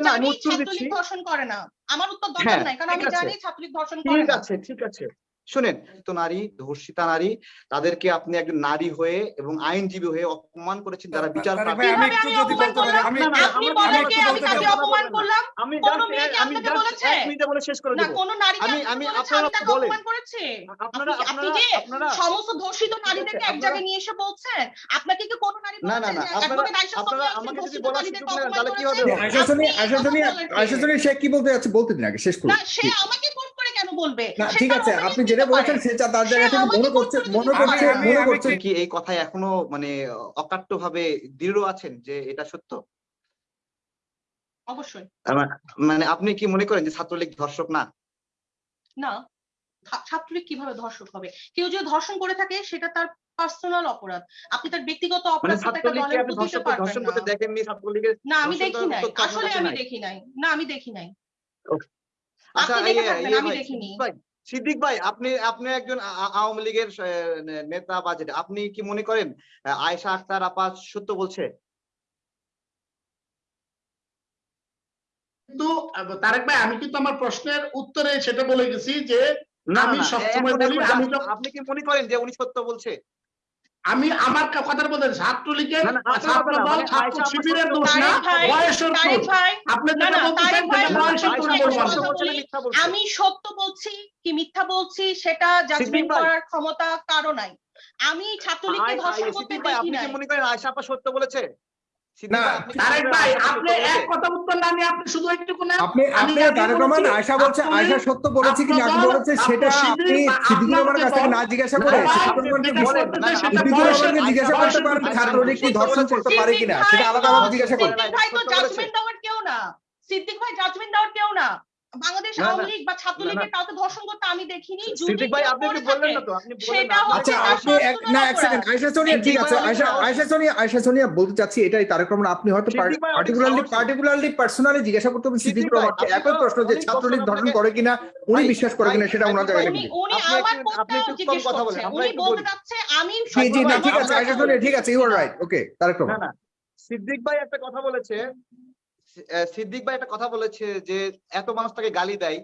না আমি উত্তর দিচ্ছি। ছাত্রলীগ ধর্ষণ করে না। আমার উত্তর দরকার হ্যাঁ, নাই কারণ আমি জানি ছাত্রলীগ ধর্ষণ করে ঠিক আছে ঠিক আছে। শুনেন তো নারী ধর্ষিতা নারী তাদেরকে আপনি একজন নারী হয়ে এবং আইনজীবী হয়ে অপমান করেছেন যারা বিচার আপনাকে কি কোনো নারী না, না, না, আপনারা- আমাকে যদি বলার সুযোগ নেন, তাহলে কি হবে? সে কি বলতে যাচ্ছে? বলতে দিন আগে শেষ করুন সে আমাকে কোট করে কেন বলবে? ঠিক আছে আপনি যেটা বলছেন সে তার জায়গা থেকে মনে করছে মনে করছে মনে করছে কি এই কথায় এখনও মানে অকাট্য ভাবে দৃঢ় আছেন যে এটা সত্য? অবশ্যই। মানে আপনি কি মনে করেন যে ছাত্রলীগ ধর্ষক না? না। ছাত্রলীগ কীভাবে ধর্ষক হবে? কেউ যদি ধর্ষণ করে থাকে সেটা তার পার্সোনাল অপরাধ। আপনি তার ব্যক্তিগত মানে অপরাধ ধর্ষণ না। আমি দেখি নাই। আসলে আমি? দেখি নাই। না আমি দেখি নাই। আচ্ছা আপনি দেখে থাকবেন, ইয়ে আমি দেখিনি। সিদ্দিক ভাই আপনি আপনি একজন আওয়ামী লীগের নেতা বা যেটা আপনি কি মনে করেন আয়সা আয়েশা আক্তার আপা সত্য বলছে? কিন্তু তারেক ভাই আমি কিন্তু আমার প্রশ্নের উত্তরে সেটা বলে গেছি যে না আমি সবসময় বলি, আমি আপনি কি মনে করেন যে উনি সত্য বলছে? আমি আমার কথার বলতে ছাত্রলীগের ছাত্র দল মানে ছাত্র শিবিরের সত্য দোষ না বয়সের দোষ। আপনি যেটা বলতেছেন। আমি সত্য বলছি কি মিথ্যা বলছি সেটা জাজমেন্ট করার ক্ষমতা কারও নাই। আমি ছাত্রলীগকে ধর্ষণ করতে দেখি মনে না, আপনি কি মনে করেন আয়েশা আপা সত্য বলেছে? সত্য বলেছে কি না? বলেছে সেটা আপনি সিদ্দিকুর রহমানের কাছ থেকে না জিজ্ঞাসা করে সিদ্দিকুর জিজ্ঞাসা করতে পারেন দোষ। ছাত্রলীগ কি ধর্ষণ করতে পারে কিনা? সিদ্দিক সেটা ভাই আলাদা তো- জিজ্ঞাসা করুন। সিদ্দিক ভাই। জাজমেন্ট দেওয়ার কেউ না। না বাংলাদেশ না, না, আওয়ামী লীগ বা ছাত্রলীগের কাউকে ধর্ষণ করতে আমি দেখিনি ভাই আপনি কি বললেন না তো আপনি সেটা আচ্ছা আপনি না এক সেকেন্ড অপরাধ। সোনিয়া ঠিক আছে সিদ্দিক ভাই আয়শা আমাকে আয়শা সোনিয়া আয়শা সোনিয়া বলতে চাচ্ছি এটাই তারেক রহমান আপনি হয়তো পার্টিকুলারলি পার্টিকুলারলি পার্সোনালি জিজ্ঞাসা করতে হবে সিদ্দিক সিদ্দিক রহমানকে একই প্রশ্ন যে ছাত্রলীগ ধর্ষণ করে কিনা উনি বিশ্বাস করে কিনা সেটা ওনার জায়গা থেকে উনি দিন। উনি আপনি আমার আপনি একটু কম কথা বলেন, আমরা একটু বলতে চাচ্ছে আমি ঠিক আছে সোনিয়া ঠিক আছে you are right okay Tarek Rahman না সিদ্দিক ভাই একটা কথা বলেছে সিদ্দিক ভাই একটা কথা বলেছে যে এত মানুষ তাকে গালি দেয়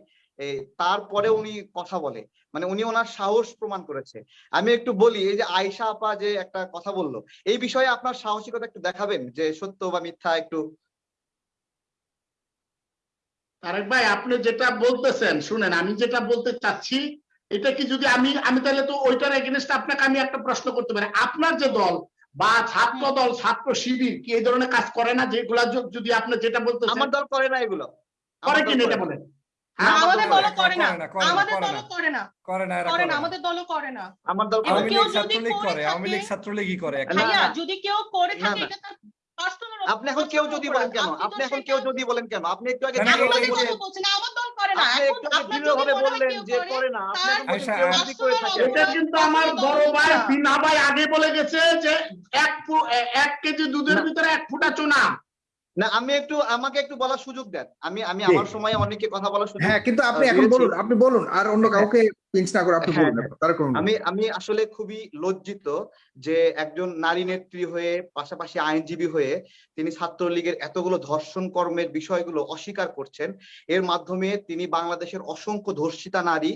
তারপরে উনি কথা বলে। মানে উনি ওনার সাহস প্রমাণ করেছে। আমি একটু বলি এই যে আয়শা আপা যে একটা কথা বলল এই বিষয়ে আপনার সাহসিকতা একটু দেখাবেন যে সত্য বা মিথ্যা একটু? তারেক ভাই আপনি যেটা বলতেছেন শুনেন আমি যেটা বলতে চাচ্ছি এটা কি যদি আমি আমি তাহলে তো ওইটার এগেনস্ট আপনাকে আমি একটা প্রশ্ন করতে পারি। আপনার যে দল বা ছাত্র দল ছাত্র শিবির কি এই ধরনের কাজ করে না? যেগুলা যদি আপনি যেটা বলতেছেন। আমার দল করে না এগুলো। করে কি না। এটা বলেন? আমাদের দলও করে করে না না, করে না, আমাদের করে করে না। করে না করে করে না না। আমাদের দলও করে না। আমার দল করে কেউ যদি করে করে আওয়ামী লীগ ছাত্রলীগই করে না, ভাইয়া না। যদি কেউ করে থাকে এটা তার আপনি এখন কেউ যদি বলেন কেন? আপনি এখন কেউ যদি বলেন কেন? আপনি একটু আগে আমার দল করে না। আপনি এখন একটু আগে হয় বললেন যে করে, না এটা কিন্তু আমার বড় ভাই বিনা ভাই বলে গেছে যে এক এক কেজি দুধের ভিতরে এক ফুটা চুনা। না আমি একটু আমাকে একটু বলার সুযোগ দেন। আমি আমি আমার সময় অনেকে কথা বলার সুযোগ হ্যাঁ কিন্তু আপনি এখন বলুন আপনি বলুন আর অন্য কাউকে পিঞ্চ না করে আপনি হ্যাঁ, বলুন হ্যাঁ। আমি আমি আসলে খুবই লজ্জিত যে একজন নারী নেত্রী হয়ে পাশাপাশি আইনজীবী হয়ে তিনি ছাত্রলীগের এতগুলো ধর্ষণ কর্মের বিষয়গুলো অস্বীকার করছেন এর মাধ্যমে তিনি বাংলাদেশের অসংখ্য ধর্ষিতা নারী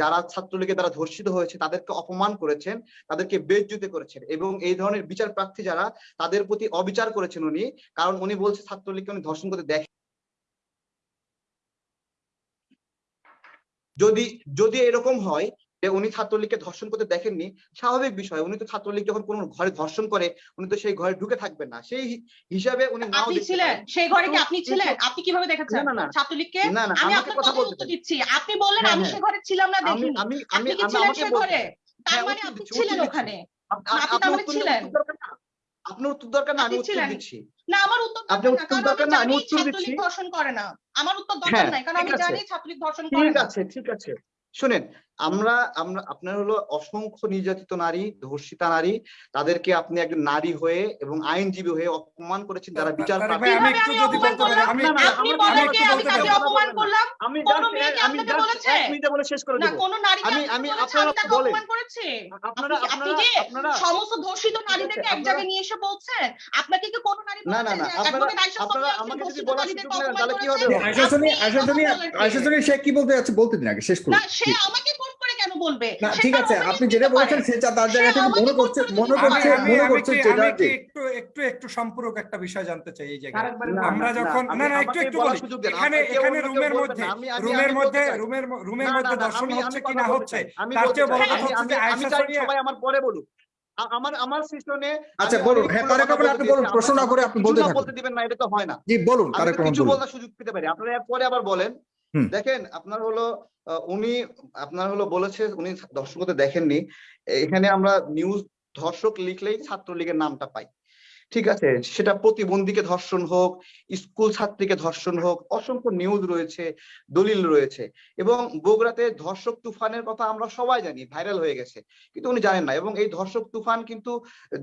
যারা ছাত্রলীগের দ্বারা ধর্ষিত হয়েছে তাদেরকে অপমান করেছেন তাদেরকে বেজ্জুতি করেছেন এবং এই ধরনের বিচার প্রার্থী যারা তাদের প্রতি অবিচার করেছেন উনি কারণ উনি বলছে ছাত্রলীগকে উনি ধর্ষণ করতে দেখেন যদি যদি এরকম হয় যে উনি ছাত্রলীগকে ধর্ষণ করতে দেখেননি স্বাভাবিক বিষয়। উনি তো ছাত্রলীগ যখন কোনো ঘরে ধর্ষণ করে উনি তো সেই ঘরে ঢুকে থাকবেন না। সেই হিসাবে উনি নাও ছিলেন সেই ঘরে কি আপনি ছিলেন? আপনি কীভাবে দেখেছেন না, না, না। ছাত্রলীগকে? না না আমি আপনার কথা বলতে দিচ্ছি। আপনি বললেন হ্যাঁ, আমি সেই ঘরে ছিলাম না দেখিনি। আমি আমি আমি আমাকে ঘরে? তার হ্যাঁ, মানে আপনি ছিলেন ওখানে। আপনি উত্তর ছিলেন। আপনার উত্তর দরকার না আমি উত্তর দিচ্ছি। না আমার উত্তর আপনি দরকার না উত্তর দরকার না, আমি উত্তর দিচ্ছি। ধর্ষণ করে না। আমার উত্তর দরকার হ্যাঁ, নাই কারণ আমি জানি ছাত্রলীগ ধর্ষণ করে ঠিক আছে ঠিক আছে। শুনেন আমরা আমরা আপনার হলো অসংখ্য নির্যাতিত নারী ধর্ষিতা নারী তাদেরকে আপনি একজন নারী হয়ে এবং আইনজীবী হয়ে অপমান করেছেন যারা বিচার আমি বলে শেষ করে আমি- আমি আমি- আমি আপনারা বলেন। অপমান করেছে আপনারা আপনি- আপনি আপনারা সমস্ত ধর্ষিত নারীদেরকে এক জায়গায় নিয়ে এসে বলছেন আপনাকে কি কোনো নারী না, না, না, আপনারা- আপনারা আমাকে যদি নারীদেরকে সুযোগ দেন, তাহলে কি? হবে? কথা সোনিয়া বলেন কে? আয়শা সোনিয়া সে কি বলতে যাচ্ছে বলতে দিন আগে শেষ করুন না সে আমাকে কোন বলবে? না ঠিক আছে আপনি যেটা। বলেছেন সে যা- তার জায়গা থেকে মনে করছে মনে করছে মনে করছে যেটা একটু একটু একটু সম্পূরক একটা বিষয় জানতে চাই এই জায়গায়। আমরা যখন না, না একটু একটু বলি। এখানে এখানে রুমের মধ্যে রুমের মধ্যে রুমের রুমের মধ্যে দর্শন হচ্ছে আমি কি না হচ্ছে তার চেয়ে বড় কথা হচ্ছে যে আয়শা সবাই আমার পরে বলুক। আমার আমার সেশনে আচ্ছা বলুন হ্যাঁ তারেক রহমান আপনি বলুন প্রশ্ন না করে আপনি বলতে থাকুন। বলতে দিবেন না এটা তো হয় না। জি বলুন তারেক রহমান কিছু বলার সুযোগ পেতে পারি। আপনারা পরে আবার বলেন। দেখেন, আপনার হলো উনি আপনার হলো বলেছে, উনি দর্শকতে দেখেননি। এখানে আমরা নিউজ ধর্ষক লিখলেই ছাত্রলীগের নামটা পাই। ঠিক আছে? সেটা প্রতিবন্ধীকে ধর্ষণ হোক, স্কুল ছাত্রীকে ধর্ষণ হোক, অসংখ্য নিউজ রয়েছে, দলিল রয়েছে এবং বগুড়াতে ধর্ষক তুফানের কথা আমরা সবাই জানি ভাইরাল হয়ে গেছে, কিন্তু উনি জানেন না এবং এই ধর্ষক তুফান কিন্তু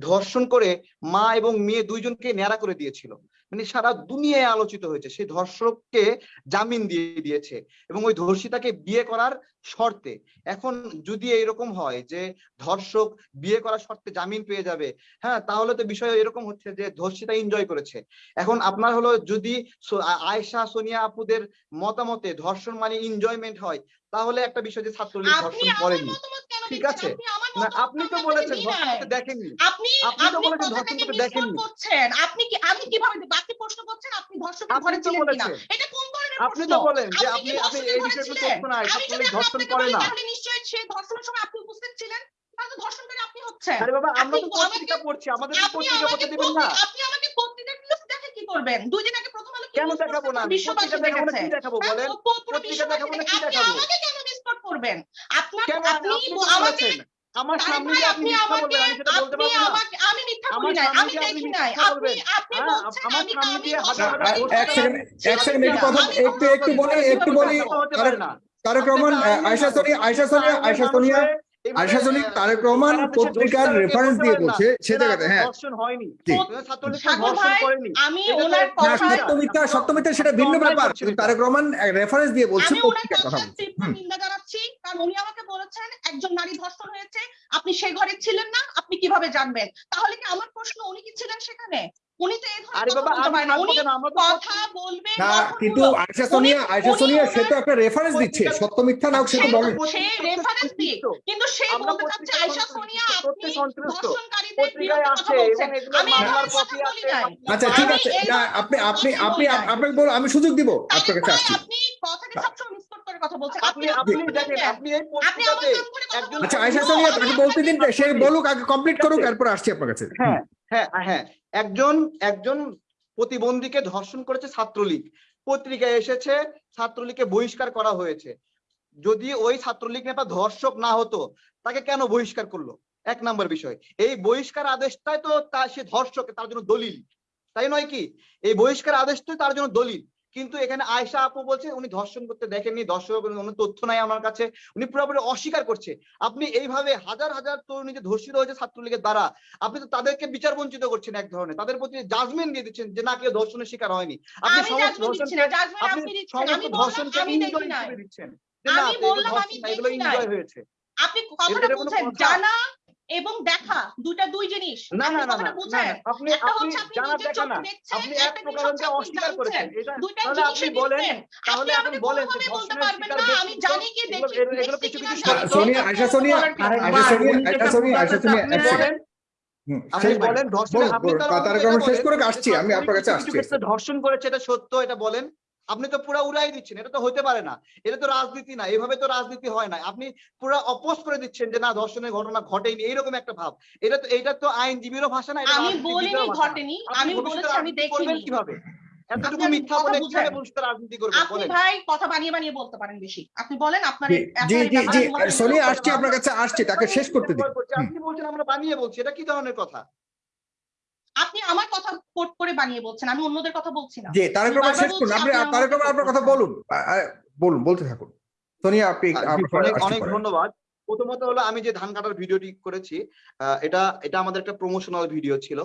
ধর্ষণ করে মা এবং মেয়ে দুইজনকে ন্যাড়া করে দিয়েছিল। মানে সারা দুনিয়ায় আলোচিত হয়েছে, সেই ধর্ষককে জামিন দিয়ে দিয়েছে এবং ওই ধর্ষিতাকে বিয়ে করার শর্তে এখন যদি এরকম হয় যে ধর্ষক বিয়ে করার শর্তে জামিন পেয়ে যাবে হ্যাঁ তাহলে তো বিষয় এরকম হচ্ছে যে ধর্ষিতা এনজয় করেছে এখন আপনার হলো যদি সো- আ- আয়েশা সোনিয়া আপুদের মতামতে ধর্ষণ মানে এনজয়মেন্ট হয় তাহলে একটা বিষয় যে ছাত্রলীগ ধর্ষণ করেনি ঠিক আছে। আপনি না আপনি তো বলেছেন ধর্ষণ করতে দেখেননি আপনি আপনি তো বলেছেন ধর্ষণ করতে দেখেননি। আপনি কি আমি কীভাবে? আপনি প্রশ্ন করছেন আপনি তো ছিলেন কিনা বলেছেন। এটা কোন আপনি তো বলেন যে আপনি আপনি আপনি এই বিষয়ে কোনো? তথ্য নাই আমি যদি ধর্ষণ করে না। তাহলে নিশ্চয়ই সে ধর্ষণের সময় আপনি উপস্থিত ছিলেন? তাহলে তো ধর্ষণকারী আপনি হচ্ছেন। আরে বাবা আমরা তো আপনি পত্রিকা পড়ছি আমাদের আপনি পত্রিকা পড়তে দিবেন না। আপনি আমাকে পত্রিকা নিউজ দেখে কি করবেন? দুই দিন আগে প্রথম আলো কেন দেখাবো না পত্রিকা দেখাবো না। কি দেখাবো বলেন? পত্রিকা দেখাবো না কি দেখাবো? আমাকে কেন মিসকোট করবেন? আপনার আপনি আপনি তো আমাকে আমার সামনে যে আপনি মিথ্যা বলবেন আমি সেটা বলতে আপনি পারব না। আমাকে আমি মিথ্যা বলি নাই আমি দেখি নাই। আপনি আপনি হ্যাঁ, বলছেন আমার আমি সামনে আমি দিয়ে হাজার হাজার করি। এক সেকেন্ড এক সেকেন্ড একটু কথা একটু একটু বলি একটু বলি তারেক রহমান আয়শা সোনিয়া আয়শা সোনিয়া আয়শা সোনিয়া আয়শা সোনিয়া তারেক রহমান পত্রিকার রেফারেন্স দিয়ে বলছে সে জায়গাতে হ্যাঁ। সেটা ভিন্ন ব্যাপার। তারেক রহমান রেফারেন্স দিয়ে বলছে পত্রিকার কথা। নিন্দা জানাচ্ছি কারণ উনি আমাকে বলেছেন একজন নারী ধর্ষণ হয়েছে আপনি সেই ঘরে ছিলেন না আপনি কীভাবে জানবেন? তাহলে কি আমার প্রশ্ন উনি কি ছিলেন সেখানে? উনি তো এই ধরনের কথা বলবেন না কিন্তু আয়শা সোনিয়া আয়শা সোনিয়া সে তো একটা রেফারেন্স দিচ্ছে সত্য মিথ্যা নাও সে তো বলে সে রেফারেন্স দিয়ে কিন্তু সে বলতে চাচ্ছে পত্রিকা সোনিয়া আপনি সন্তুষ্ট। বিরুদ্ধে কথা বলছেন। আমি এই কথা বলি নাই। আচ্ছা ঠিক আছে। না আপনি আপনি আপনি বলি আপনাকে বল আমি সুযোগ দিব আপনার কাছে আসছি আপনি সবসময় মিসকোট করে কথা বলছেন। আপনি আপনি দেখেন আপনি এই। আচ্ছা আয়শা সোনিয়া তাকে বলতে দিন সে বলুক আগে কমপ্লিট করুক এরপর আসছি আপনার কাছে। হ্যাঁ। হ্যাঁ হ্যাঁ। একজন একজন প্রতিবন্ধীকে ধর্ষণ করেছে ছাত্রলীগ। পত্রিকায় এসেছে ছাত্রলীগকে বহিষ্কার করা হয়েছে। যদি ওই ছাত্রলীগ নেতা ধর্ষক না হতো তাকে কেন বহিষ্কার করল? এক নম্বর বিষয়। এই বহিষ্কার আদেশটাই তো তার সে ধর্ষক তার জন্য দলিল। তাই নয় কি? এই বহিষ্কার আদেশটাই তার জন্য দলিল। কিন্তু এখানে আয়সা আপু বলছে উনি ধর্ষণ করতে দেখেননি ধর্ষক কোনো তথ্য নাই আমার কাছে উনি পুরোপুরি অস্বীকার করছে আপনি এইভাবে হাজার হাজার তরুণী যে ধর্ষিত হয়েছে ছাত্রলীগের দ্বারা আপনি তো তাদেরকে বিচার বঞ্চিত করছেন এক ধরনের তাদের প্রতি জাজমেন্ট দিয়ে দিচ্ছেন যে না কেউ ধর্ষণের শিকার হয়নি আপনি সমস্ত ধর্ষণকে আপনি। সমস্ত ধর্ষণকে এনজয় হিসেবে দিচ্ছেন না এগুলো ধর্ষণ। এনজয় হয়েছে আপনি কথাটা কথা? জানা এবং দেখা দুইটা দুই জিনিস। না না না আপনি আপনি জানা নিজের দেখা না। আপনি এক একটা প্রকার অস্বীকার করেছেন। এটা দুইটা আপনি বলেন তাহলে আপনি বলেন যে বলতে পারবেন না আমি জানি কি দেখি এগুলো- কিছু কিছু সোনিয়া আয়শা সোনিয়া আয়শা সোনিয়া আয়শা সোনিয়া আয়শা সোনিয়া এক আপনি সেকেন্ড বলেন। আপনি বলেন ধর্ষণ আপনি তার তারেক অন্তত রহমান এটা শেষ করে আসছি, আমি আপনার কাছে আসছি। ধর্ষণ করেছে এটা সত্য এটা বলেন। আপনি তো পুরো উড়াই দিচ্ছেন এটা তো হতে পারে না। এটা তো রাজনীতি না এভাবে তো রাজনীতি হয় না। আপনি পুরো অপোজ করে দিচ্ছেন যে না ধর্ষণের ঘটনা ঘটেনি এইরকম একটা ভাব। এটা তো এটা তো আইনজীবীরও ভাষা না আমি বলিনি ঘটেনি আমি বলেছি আমি দেখিনি। কীভাবে? এতটুকু মিথ্যা বলে কীভাবে রাজনীতি করবেন? আপনি ভাই কথা বানিয়ে বানিয়ে বলতে পারেন বেশি। আপনি বলেন আপনার জি জি জি সোনিয়া বলতে আপনার কাছে আসছি তাকে শেষ করতে দিন আপনি বলছেন আমরা বানিয়ে বলছি এটা কি ধরনের কথা? আপনি আমার কথা কোট করে বানিয়ে বলছেন আমি অন্যদের কথা বলছি না। জি তারেক রহমান শেষ করুন আপনি তারেক রহমান আপনার কথা বলুন বলুন বলতে থাকুন। সোনিয়া আপনি অনেক অনেক ধন্যবাদ। প্রথমত হলো আমি যে ধান কাটার ভিডিওটি করেছি আহ, এটা এটা আমাদের একটা প্রমোশনাল ভিডিও ছিল।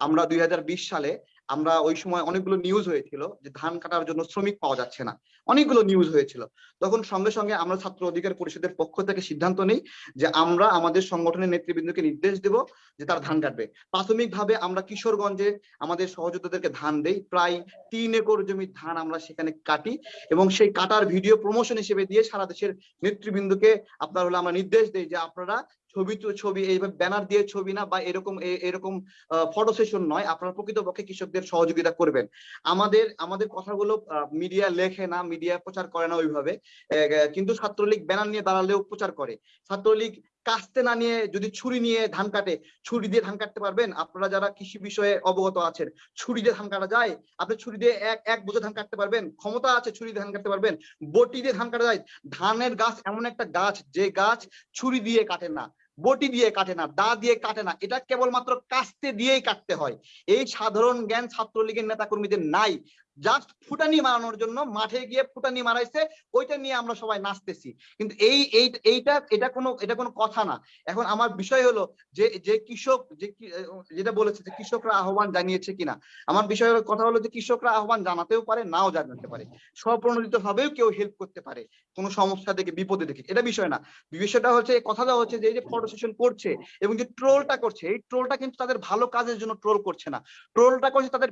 আমরা দুই হাজার বিশ সালে আমরা ওই সময় অনেকগুলো নিউজ হয়েছিল যে ধান কাটার জন্য শ্রমিক পাওয়া যাচ্ছে না। অনেকগুলো নিউজ হয়েছিল। তখন সঙ্গে সঙ্গে আমরা ছাত্র অধিকার পরিষদের পক্ষ থেকে সিদ্ধান্ত নিই যে আমরা আমাদের সংগঠনের নেতৃবৃন্দকে নির্দেশ দেব যে তার ধান কাটবে। প্রাথমিকভাবে আমরা কিশোরগঞ্জে আমাদের সহযোদ্ধাদেরকে ধান দেই। প্রায় তিন একর জমির ধান আমরা সেখানে কাটি এবং সেই কাটার ভিডিও প্রমোশন হিসেবে দিয়ে সারা দেশের নেতৃবৃন্দকে আপনার হলো আমরা নির্দেশ দেই যে আপনারা ছবি তো ছবি এইভাবে ব্যানার দিয়ে ছবি না বা এরকম এরকম ফটো সেশন নয়, আপনারা প্রকৃতপক্ষে কৃষকদের সহযোগিতা করবেন। আমাদের আমাদের কথাগুলো মিডিয়া লেখে না মিডিয়া প্রচার করে না ওইভাবে। কিন্তু ছাত্রলীগ ব্যানার নিয়ে দাঁড়ালেও প্রচার করে। ছাত্রলীগ কাস্তে না নিয়ে যদি ছুরি নিয়ে ধান কাটে, ছুরি দিয়ে ধান কাটতে পারবেন? আপনারা যারা কৃষি বিষয়ে অবগত আছেন, ছুরি দিয়ে ধান কাটা যায়? আপনি ছুরি দিয়ে এক এক বোঝা ধান কাটতে পারবেন? ক্ষমতা আছে ছুরি দিয়ে ধান কাটতে পারবেন? বটি দিয়ে ধান কাটা যায়? ধানের গাছ এমন একটা গাছ, যে গাছ ছুরি দিয়ে কাটে না। বটি দিয়ে কাটে না, দা দিয়ে কাটে না, এটা কেবলমাত্র কাস্তে দিয়েই কাটতে হয়। এই সাধারণ জ্ঞান ছাত্রলীগের নেতা কর্মীদের নাই। জাস্ট ফুটানি মারানোর জন্য মাঠে গিয়ে ফুটানি মারাইছে, ওইটা নিয়ে আমরা সবাই নাচতেছি। কিন্তু এই এই, এইটা, এটা কোনো এটা কোনো কথা না। এখন আমার বিষয় হলো যে যে কৃষক, যে যেটা বলেছে যে কৃষকরা আহ্বান জানিয়েছে কিনা। আমার বিষয় হলো, কথা হলো যে কৃষকরা আহ্বান জানাতেও পারে, নাও জানাতে পারে। স্বপ্রণোদিত ভাবেও কেউ হেল্প করতে পারে, কোনো সমস্যা দেখে, বিপদে দেখে। এটা বিষয় না। বিষয়টা হচ্ছে কথাটা হচ্ছে যে, এই যে ফটো সেশন করছে এবং যে ট্রোলটা করছে, এই ট্রোলটা কিন্তু তাদের ভালো কাজের জন্য ট্রোল করছে না। ট্রোলটা করছে তাদের